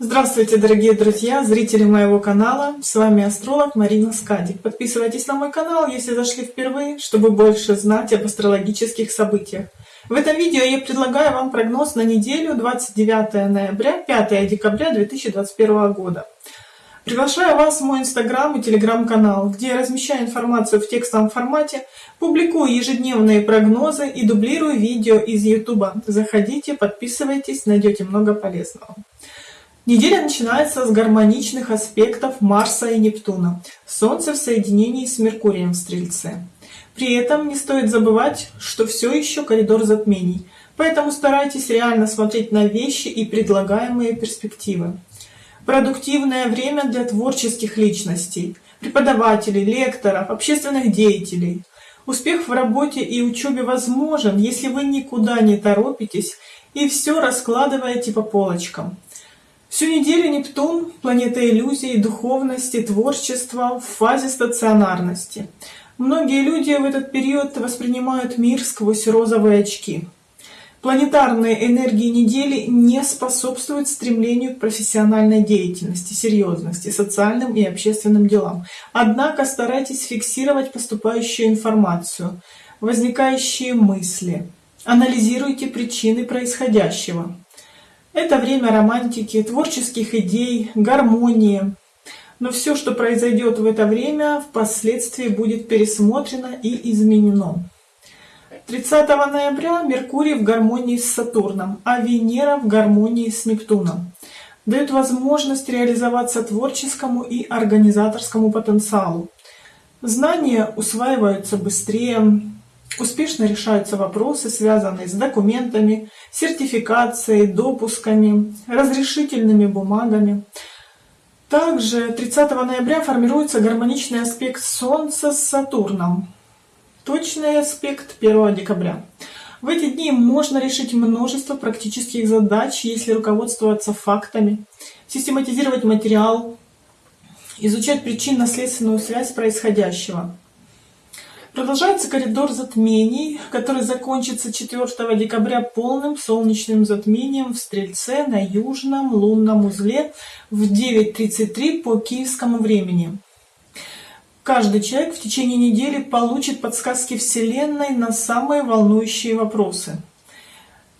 Здравствуйте, дорогие друзья, зрители моего канала. С вами астролог Марина Скадик. Подписывайтесь на мой канал, если зашли впервые, чтобы больше знать об астрологических событиях. В этом видео я предлагаю вам прогноз на неделю 29 ноября 5 декабря 2021 года. Приглашаю вас в мой инстаграм и телеграм-канал, где я размещаю информацию в текстовом формате, публикую ежедневные прогнозы и дублирую видео из ютуба. Заходите, подписывайтесь, найдете много полезного. Неделя начинается с гармоничных аспектов Марса и Нептуна. Солнце в соединении с Меркурием в Стрельце. При этом не стоит забывать, что все еще коридор затмений, поэтому старайтесь реально смотреть на вещи и предлагаемые перспективы. Продуктивное время для творческих личностей, преподавателей, лекторов, общественных деятелей. Успех в работе и учебе возможен, если вы никуда не торопитесь и все раскладываете по полочкам. Всю неделю Нептун, планета иллюзий, духовности, творчества в фазе стационарности. Многие люди в этот период воспринимают мир сквозь розовые очки. Планетарные энергии недели не способствуют стремлению к профессиональной деятельности, серьезности, социальным и общественным делам. Однако старайтесь фиксировать поступающую информацию, возникающие мысли. Анализируйте причины происходящего. Это время романтики, творческих идей, гармонии. Но все, что произойдет в это время, впоследствии будет пересмотрено и изменено. 30 ноября Меркурий в гармонии с Сатурном, а Венера в гармонии с Нептуном. Дает возможность реализоваться творческому и организаторскому потенциалу. Знания усваиваются быстрее, Успешно решаются вопросы, связанные с документами, сертификацией, допусками, разрешительными бумагами. Также 30 ноября формируется гармоничный аспект Солнца с Сатурном. Точный аспект 1 декабря. В эти дни можно решить множество практических задач, если руководствоваться фактами, систематизировать материал, изучать причинно-следственную связь происходящего. Продолжается коридор затмений, который закончится 4 декабря полным солнечным затмением в Стрельце на южном лунном узле в 9.33 по киевскому времени. Каждый человек в течение недели получит подсказки Вселенной на самые волнующие вопросы.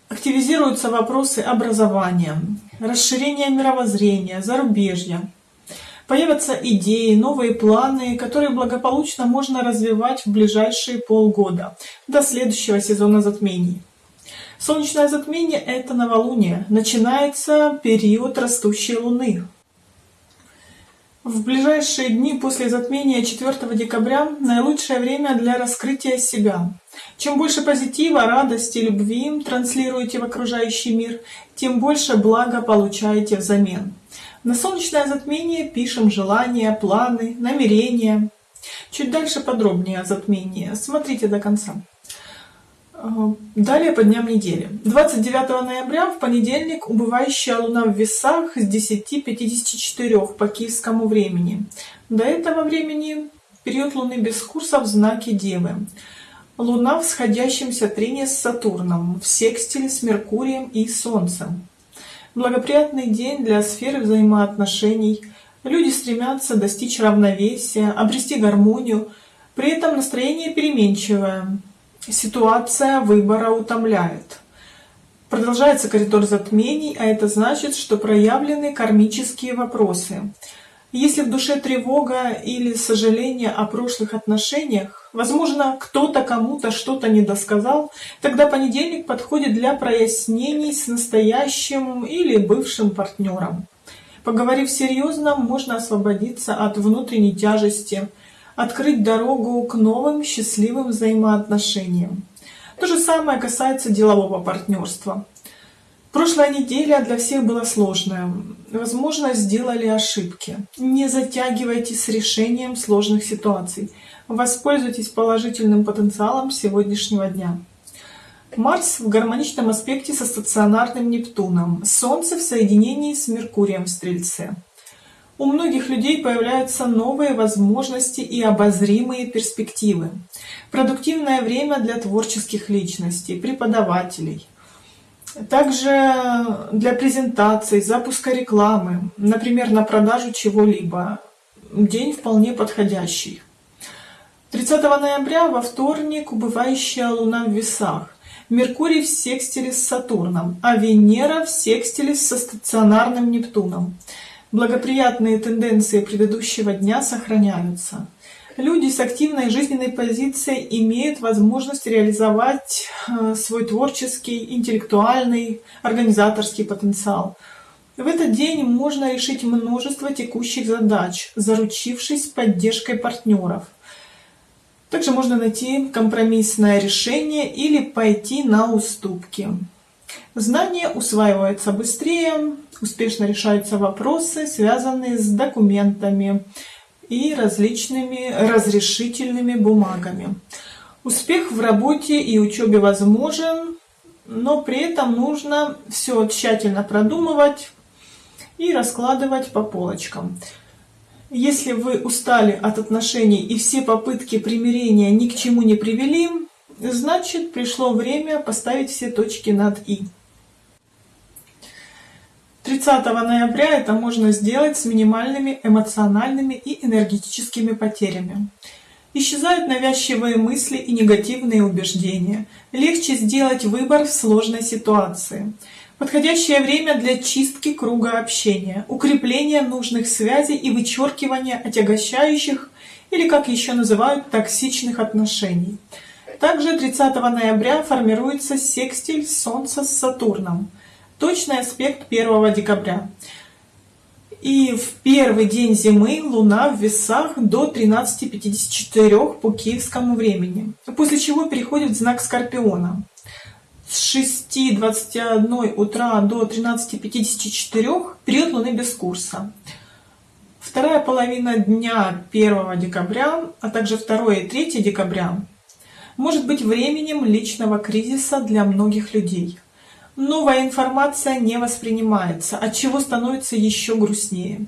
Активизируются вопросы образования, расширения мировоззрения, зарубежья, Появятся идеи, новые планы, которые благополучно можно развивать в ближайшие полгода, до следующего сезона затмений. Солнечное затмение – это новолуние. Начинается период растущей Луны. В ближайшие дни после затмения 4 декабря наилучшее время для раскрытия себя. Чем больше позитива, радости, любви транслируете в окружающий мир, тем больше блага получаете взамен. На солнечное затмение пишем желания, планы, намерения. Чуть дальше подробнее о затмении. Смотрите до конца. Э, далее по дням недели. 29 ноября в понедельник убывающая луна в весах с 10.54 по киевскому времени. До этого времени период луны без курса в знаке Девы. Луна в сходящемся трине с Сатурном, в секстиле с Меркурием и Солнцем. Благоприятный день для сферы взаимоотношений. Люди стремятся достичь равновесия, обрести гармонию. При этом настроение переменчивое. Ситуация выбора утомляет. Продолжается коридор затмений, а это значит, что проявлены кармические вопросы. Если в душе тревога или сожаление о прошлых отношениях, возможно, кто-то кому-то что-то недосказал, тогда понедельник подходит для прояснений с настоящим или бывшим партнером. Поговорив серьезно, можно освободиться от внутренней тяжести, открыть дорогу к новым счастливым взаимоотношениям. То же самое касается делового партнерства. Прошлая неделя для всех была сложная. Возможно, сделали ошибки. Не затягивайте с решением сложных ситуаций. Воспользуйтесь положительным потенциалом сегодняшнего дня. Марс в гармоничном аспекте со стационарным Нептуном. Солнце в соединении с Меркурием в Стрельце. У многих людей появляются новые возможности и обозримые перспективы. Продуктивное время для творческих личностей, преподавателей – Также для презентации, запуска рекламы, например, на продажу чего-либо, день вполне подходящий. 30 ноября во вторник убывающая Луна в весах. Меркурий в секстиле с Сатурном, а Венера в секстиле со стационарным Нептуном. Благоприятные тенденции предыдущего дня сохраняются. Люди с активной жизненной позицией имеют возможность реализовать э, свой творческий, интеллектуальный, организаторский потенциал. В этот день можно решить множество текущих задач, заручившись поддержкой партнеров. Также можно найти компромиссное решение или пойти на уступки. Знания усваиваются быстрее, успешно решаются вопросы, связанные с документами и различными разрешительными бумагами. Успех в работе и учебе возможен, но при этом нужно все тщательно продумывать и раскладывать по полочкам. Если вы устали от отношений и все попытки примирения ни к чему не привели, значит пришло время поставить все точки над «и». 30 ноября это можно сделать с минимальными эмоциональными и энергетическими потерями. Исчезают навязчивые мысли и негативные убеждения. Легче сделать выбор в сложной ситуации. Подходящее время для чистки круга общения, укрепления нужных связей и вычеркивания отягощающих или, как еще называют, токсичных отношений. Также 30 ноября формируется секстиль Солнца с Сатурном – Точный аспект 1 декабря. И в первый день зимы Луна в весах до 13.54 по киевскому времени, после чего переходит в знак Скорпиона. С 6.21 утра до 13.54 период Луны без курса. Вторая половина дня 1 декабря, а также 2 и 3 декабря может быть временем личного кризиса для многих людей новая информация не воспринимается, от чего становится еще грустнее.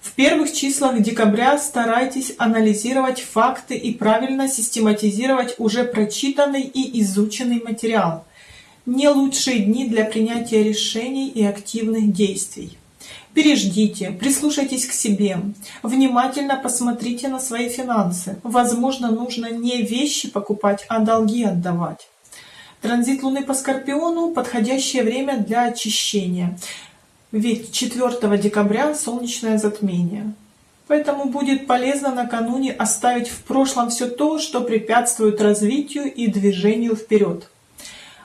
В первых числах декабря старайтесь анализировать факты и правильно систематизировать уже прочитанный и изученный материал. Не лучшие дни для принятия решений и активных действий. Переждите, прислушайтесь к себе, внимательно посмотрите на свои финансы. Возможно, нужно не вещи покупать, а долги отдавать. Транзит Луны по Скорпиону – подходящее время для очищения, ведь 4 декабря солнечное затмение. Поэтому будет полезно накануне оставить в прошлом все то, что препятствует развитию и движению вперед.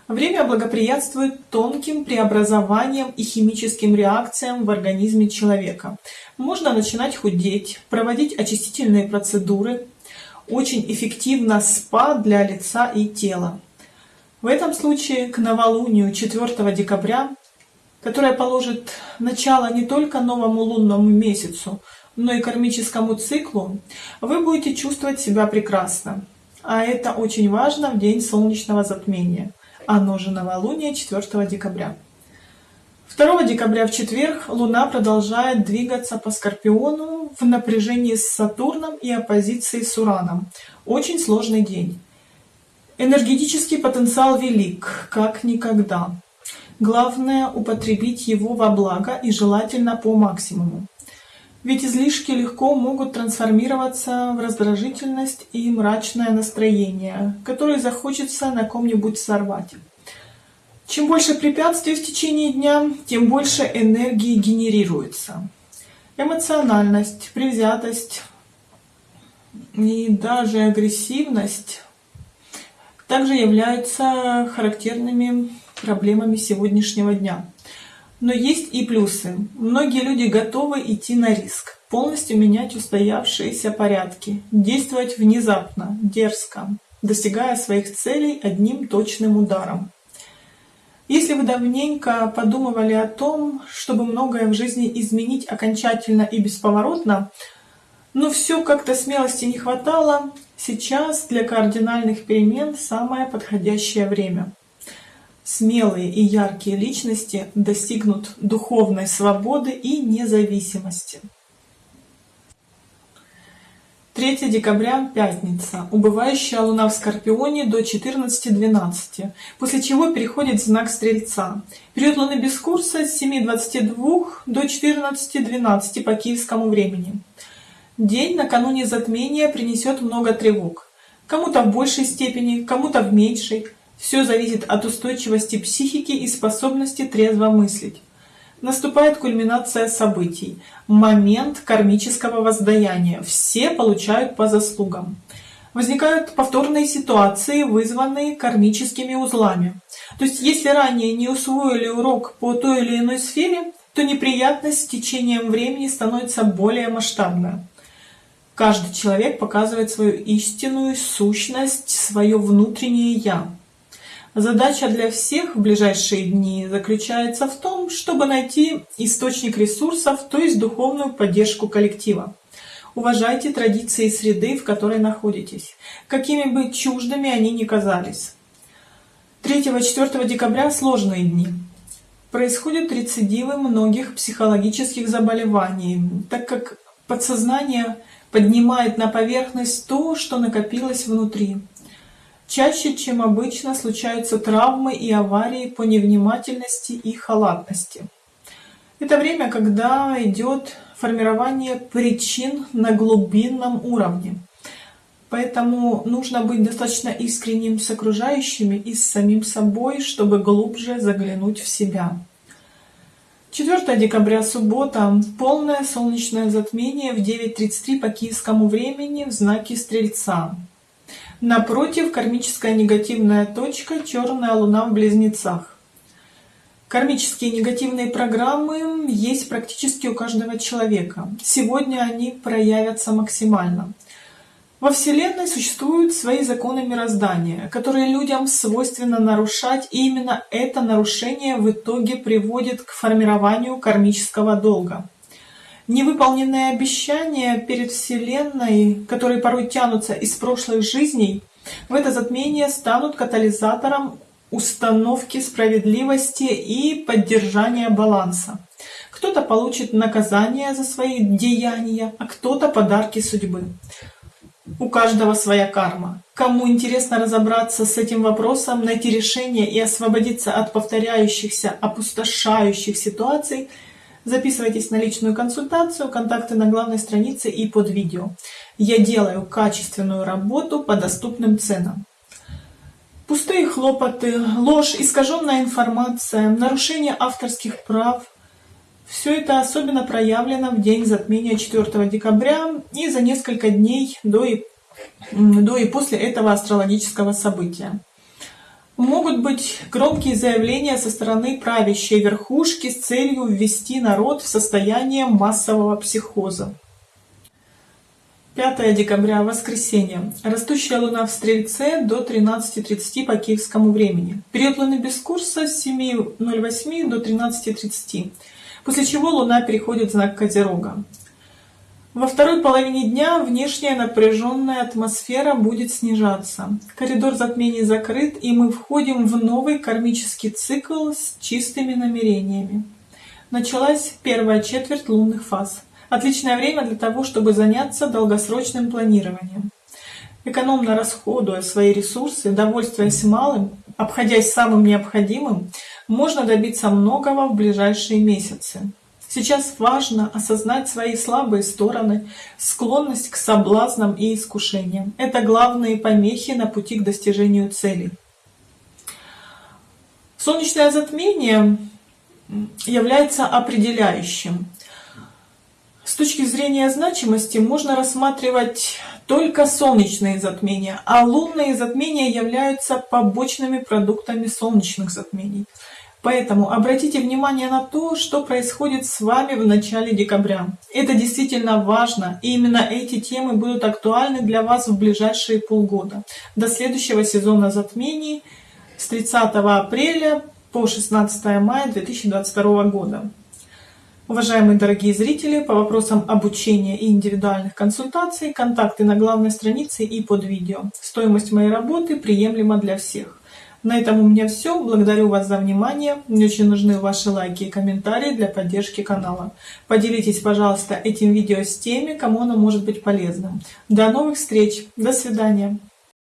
Время благоприятствует тонким преобразованиям и химическим реакциям в организме человека. Можно начинать худеть, проводить очистительные процедуры. Очень эффективно СПА для лица и тела. В этом случае к новолунию 4 декабря, которое положит начало не только новому лунному месяцу, но и кармическому циклу, вы будете чувствовать себя прекрасно. А это очень важно в день солнечного затмения. Оно же новолуние 4 декабря. 2 декабря в четверг Луна продолжает двигаться по Скорпиону в напряжении с Сатурном и оппозиции с Ураном. Очень сложный день. Энергетический потенциал велик, как никогда. Главное употребить его во благо и желательно по максимуму. Ведь излишки легко могут трансформироваться в раздражительность и мрачное настроение, которое захочется на ком-нибудь сорвать. Чем больше препятствий в течение дня, тем больше энергии генерируется. Эмоциональность, привзятость и даже агрессивность также являются характерными проблемами сегодняшнего дня. Но есть и плюсы. Многие люди готовы идти на риск, полностью менять устоявшиеся порядки, действовать внезапно, дерзко, достигая своих целей одним точным ударом. Если вы давненько подумывали о том, чтобы многое в жизни изменить окончательно и бесповоротно, но все как-то смелости не хватало, Сейчас для кардинальных перемен самое подходящее время. Смелые и яркие личности достигнут духовной свободы и независимости. 3 декабря, пятница. Убывающая луна в Скорпионе до 14.12, после чего переходит в знак Стрельца. Период луны без курса с 7.22 до 14.12 по киевскому времени. День накануне затмения принесет много тревог. Кому-то в большей степени, кому-то в меньшей. Все зависит от устойчивости психики и способности трезво мыслить наступает кульминация событий, момент кармического воздаяния. Все получают по заслугам. Возникают повторные ситуации, вызванные кармическими узлами. То есть, если ранее не усвоили урок по той или иной сфере, то неприятность с течением времени становится более масштабной. Каждый человек показывает свою истинную сущность, свое внутреннее «я». Задача для всех в ближайшие дни заключается в том, чтобы найти источник ресурсов, то есть духовную поддержку коллектива. Уважайте традиции среды, в которой находитесь, какими бы чуждыми они ни казались. 3-4 декабря сложные дни. Происходят рецидивы многих психологических заболеваний, так как подсознание поднимает на поверхность то, что накопилось внутри. Чаще, чем обычно, случаются травмы и аварии по невнимательности и халатности. Это время, когда идет формирование причин на глубинном уровне. Поэтому нужно быть достаточно искренним с окружающими и с самим собой, чтобы глубже заглянуть в себя. 4 декабря, суббота. Полное солнечное затмение в 9.33 по киевскому времени в знаке Стрельца. Напротив, кармическая негативная точка — черная луна в близнецах. Кармические негативные программы есть практически у каждого человека. Сегодня они проявятся максимально. Во Вселенной существуют свои законы мироздания, которые людям свойственно нарушать, и именно это нарушение в итоге приводит к формированию кармического долга. Невыполненные обещания перед Вселенной, которые порой тянутся из прошлых жизней, в это затмение станут катализатором установки справедливости и поддержания баланса. Кто-то получит наказание за свои деяния, а кто-то подарки судьбы. У каждого своя карма. Кому интересно разобраться с этим вопросом, найти решение и освободиться от повторяющихся, опустошающих ситуаций – Записывайтесь на личную консультацию, контакты на главной странице и под видео. Я делаю качественную работу по доступным ценам. Пустые хлопоты, ложь, искаженная информация, нарушение авторских прав – все это особенно проявлено в день затмения 4 декабря и за несколько дней до и, до и после этого астрологического события. Могут быть громкие заявления со стороны правящей верхушки с целью ввести народ в состояние массового психоза. 5 декабря, воскресенье. Растущая луна в Стрельце до 13.30 по киевскому времени. Период луны без курса с 7.08 до 13.30, после чего луна переходит в знак Козерога. Во второй половине дня внешняя напряженная атмосфера будет снижаться. Коридор затмений закрыт, и мы входим в новый кармический цикл с чистыми намерениями. Началась первая четверть лунных фаз. Отличное время для того, чтобы заняться долгосрочным планированием. Экономно расходуя свои ресурсы, довольствуясь малым, обходясь самым необходимым, можно добиться многого в ближайшие месяцы. Сейчас важно осознать свои слабые стороны, склонность к соблазнам и искушениям. Это главные помехи на пути к достижению целей. Солнечное затмение является определяющим. С точки зрения значимости можно рассматривать только солнечные затмения, а лунные затмения являются побочными продуктами солнечных затмений. Поэтому обратите внимание на то, что происходит с вами в начале декабря. Это действительно важно, и именно эти темы будут актуальны для вас в ближайшие полгода, до следующего сезона затмений с 30 апреля по 16 мая 2022 года. Уважаемые дорогие зрители, по вопросам обучения и индивидуальных консультаций, контакты на главной странице и под видео. Стоимость моей работы приемлема для всех. На этом у меня все. Благодарю вас за внимание. Мне очень нужны ваши лайки и комментарии для поддержки канала. Поделитесь, пожалуйста, этим видео с теми, кому оно может быть полезным. До новых встреч. До свидания.